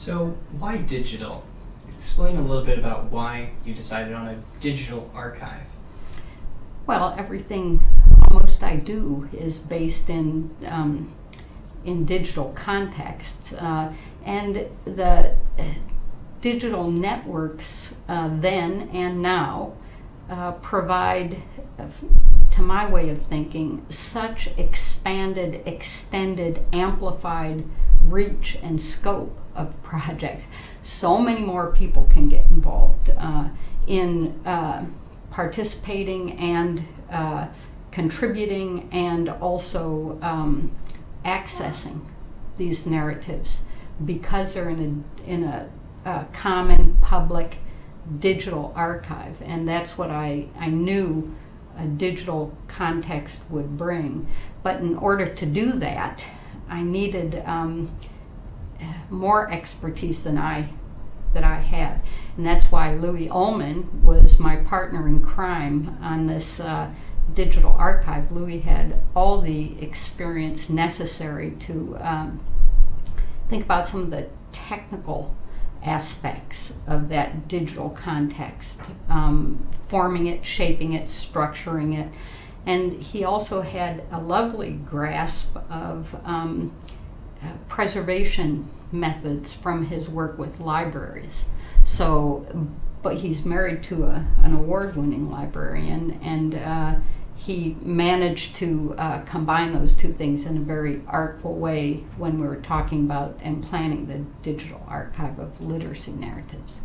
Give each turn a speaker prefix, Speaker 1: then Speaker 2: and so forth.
Speaker 1: So, why digital? Explain a little bit about why you decided on a digital archive.
Speaker 2: Well, everything almost I do is based in um, in digital context, uh, and the digital networks uh, then and now uh, provide, uh, to my way of thinking, such expanded, extended, amplified reach and scope of projects. So many more people can get involved uh, in uh, participating and uh, contributing and also um, accessing these narratives because they're in a, in a, a common public digital archive. And that's what I, I knew a digital context would bring. But in order to do that, I needed um, more expertise than I that I had, and that's why Lewis Ulman was my partner in crime on this uh, digital archive. Lewis had all the experience necessary to um, think about some of the technical aspects of that digital context, um, forming it, shaping it, structuring it. And he also had a lovely grasp of um, preservation methods from his work with libraries. So, but he's married to a, an award winning librarian, and uh, he managed to uh, combine those two things in a very artful way when we were talking about and planning the digital archive of literacy narratives.